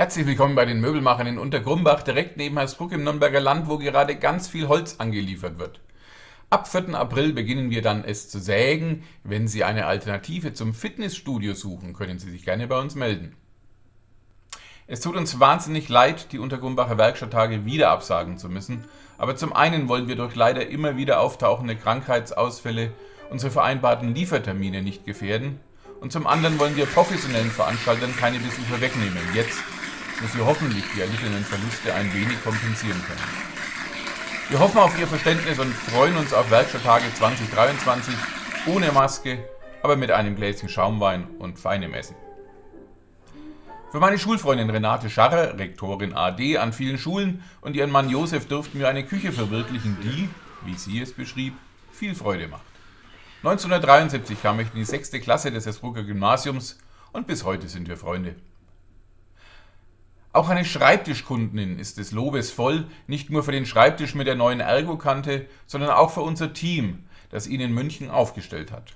Herzlich willkommen bei den Möbelmachern in Untergrumbach, direkt neben Hersbruck im Nürnberger Land, wo gerade ganz viel Holz angeliefert wird. Ab 4. April beginnen wir dann es zu sägen. Wenn Sie eine Alternative zum Fitnessstudio suchen, können Sie sich gerne bei uns melden. Es tut uns wahnsinnig leid, die Untergrumbacher Werkstatttage wieder absagen zu müssen, aber zum einen wollen wir durch leider immer wieder auftauchende Krankheitsausfälle unsere vereinbarten Liefertermine nicht gefährden und zum anderen wollen wir professionellen Veranstaltern keine Besucher wegnehmen, jetzt, wo sie hoffentlich die erlittenen Verluste ein wenig kompensieren können. Wir hoffen auf Ihr Verständnis und freuen uns auf Werkstatttage 2023 ohne Maske, aber mit einem Gläschen Schaumwein und feinem Essen. Für meine Schulfreundin Renate Scharrer, Rektorin AD an vielen Schulen und ihren Mann Josef durften wir eine Küche verwirklichen, die, wie sie es beschrieb, viel Freude macht. 1973 kam ich in die sechste Klasse des Esbrucker Gymnasiums und bis heute sind wir Freunde. Auch eine Schreibtischkundin ist des Lobes voll, nicht nur für den Schreibtisch mit der neuen Ergokante, sondern auch für unser Team, das ihn in München aufgestellt hat.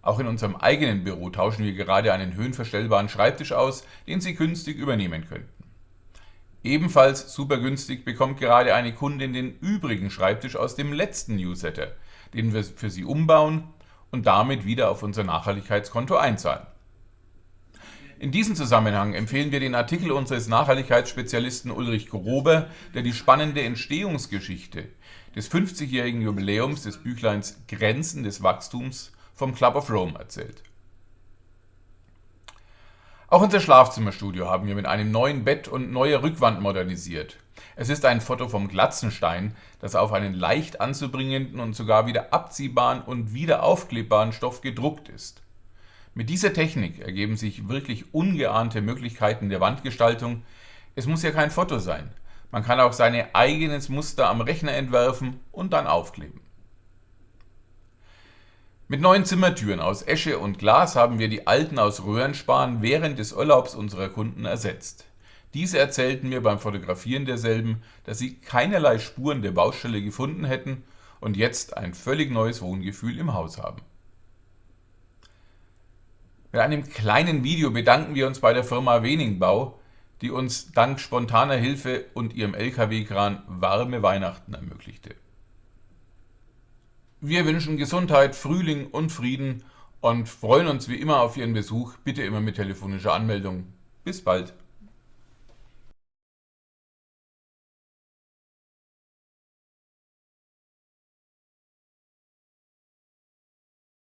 Auch in unserem eigenen Büro tauschen wir gerade einen höhenverstellbaren Schreibtisch aus, den Sie günstig übernehmen könnten. Ebenfalls super günstig bekommt gerade eine Kundin den übrigen Schreibtisch aus dem letzten Newsletter, den wir für Sie umbauen und damit wieder auf unser Nachhaltigkeitskonto einzahlen. In diesem Zusammenhang empfehlen wir den Artikel unseres Nachhaltigkeitsspezialisten Ulrich Grober, der die spannende Entstehungsgeschichte des 50-jährigen Jubiläums des Büchleins Grenzen des Wachstums vom Club of Rome erzählt. Auch unser Schlafzimmerstudio haben wir mit einem neuen Bett und neuer Rückwand modernisiert. Es ist ein Foto vom Glatzenstein, das auf einen leicht anzubringenden und sogar wieder abziehbaren und wieder aufklebbaren Stoff gedruckt ist. Mit dieser Technik ergeben sich wirklich ungeahnte Möglichkeiten der Wandgestaltung. Es muss ja kein Foto sein. Man kann auch seine eigenes Muster am Rechner entwerfen und dann aufkleben. Mit neuen Zimmertüren aus Esche und Glas haben wir die alten aus Röhrenspan während des Urlaubs unserer Kunden ersetzt. Diese erzählten mir beim Fotografieren derselben, dass sie keinerlei Spuren der Baustelle gefunden hätten und jetzt ein völlig neues Wohngefühl im Haus haben. Mit einem kleinen Video bedanken wir uns bei der Firma Weningbau, die uns dank spontaner Hilfe und ihrem LKW-Kran warme Weihnachten ermöglichte. Wir wünschen Gesundheit, Frühling und Frieden und freuen uns wie immer auf Ihren Besuch, bitte immer mit telefonischer Anmeldung. Bis bald!